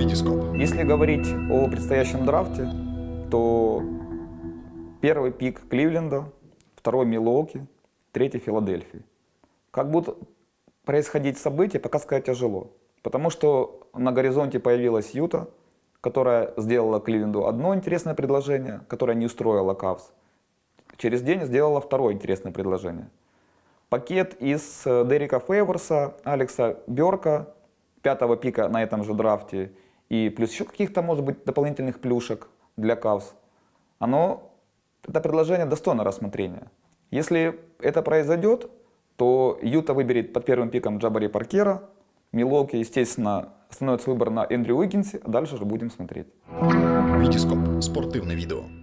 Витископ. Если говорить о предстоящем драфте, то первый пик Кливленда, второй Милуоки, третий Филадельфии. Как будут происходить события, пока сказать тяжело. Потому что на горизонте появилась Юта, которая сделала Кливленду одно интересное предложение, которое не устроило Кавс. Через день сделала второе интересное предложение. Пакет из э, Дерека Фейворса, Алекса Берка, пятого пика на этом же драфте, и плюс еще каких-то, может быть, дополнительных плюшек для Кавс, оно, это предложение достойно рассмотрения. Если это произойдет, то Юта выберет под первым пиком Джабари Паркера, Милоки, естественно, становится выбор на Эндрю Уиггинсе, а дальше же будем смотреть. Витископ. Спортивне відео.